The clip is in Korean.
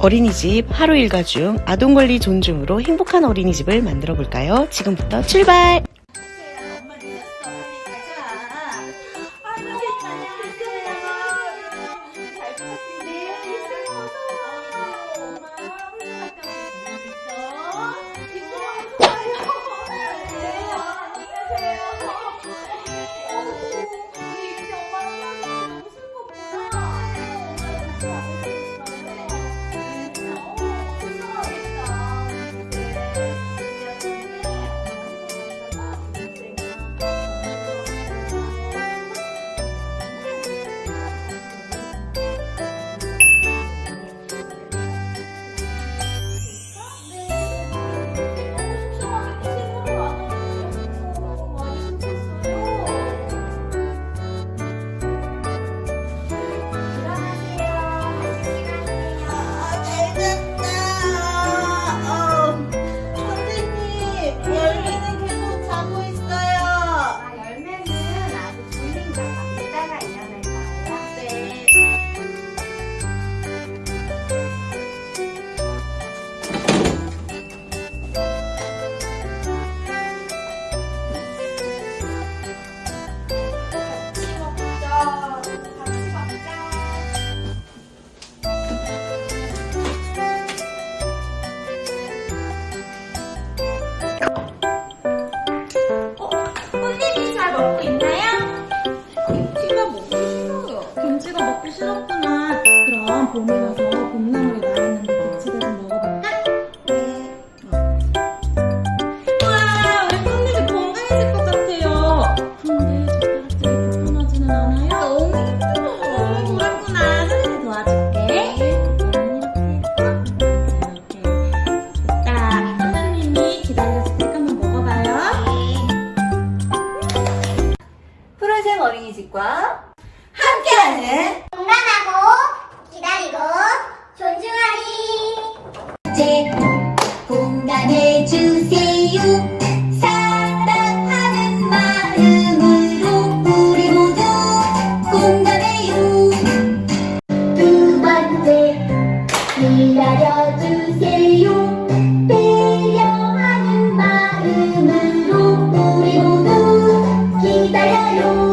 어린이집 하루 일과 중 아동권리 존중으로 행복한 어린이집을 만들어 볼까요? 지금부터 출발! 김치가 먹기 싫었구나. 그럼 봄이 와서 봄나물이 나왔는데 김치를 좀 먹어볼까? 와, 우리 꽃님이 건강해질 것 같아요. 그런데 젓가락질이 불편하지는 않아요? 너무 어, 힘들어. 그렇구나. 선생님이 도와줄게. 이거는 이렇게, 이렇게. 자, 선생님이 때 한번 먹어봐요. 푸른샘 어린이집과 함께하는 건강하고 기다리고 존중하리. 제 공감해주세요. 사랑하는 마음으로 우리 모두 공감해요. 두 번째 기다려주세요? 배려하는 마음으로 우리 모두 기다려요